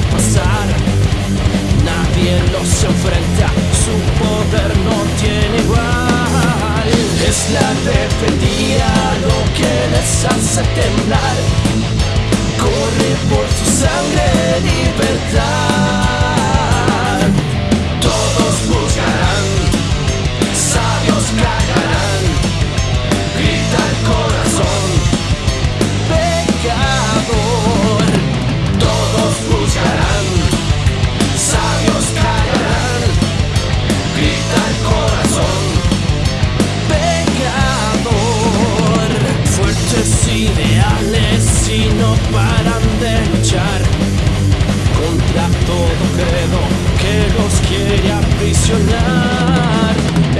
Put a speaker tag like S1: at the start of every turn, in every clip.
S1: al pasar. Nadie los enfrenta, su poder no tiene igual. Es la rebeldía lo que les hace temblar. Y no paran de luchar contra todo credo que los quiere aprisionar.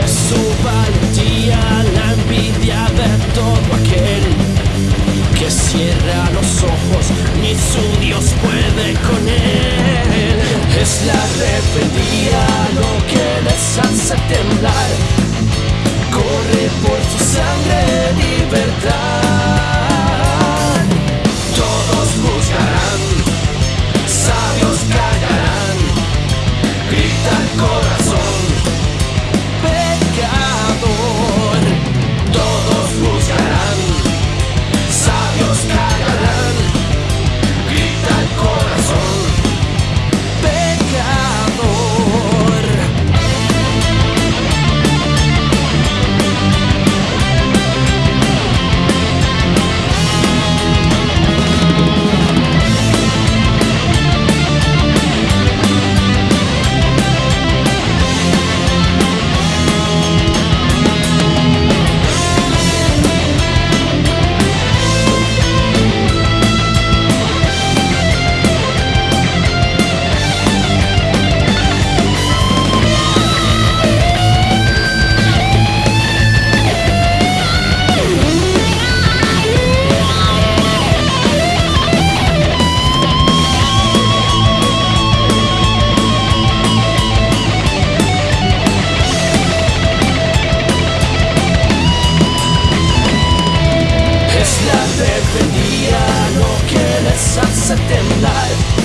S1: Es su valentía la envidia de todo aquel que cierra los ojos, ni su Dios puede con él. Es la rebeldía Es la rebeldía lo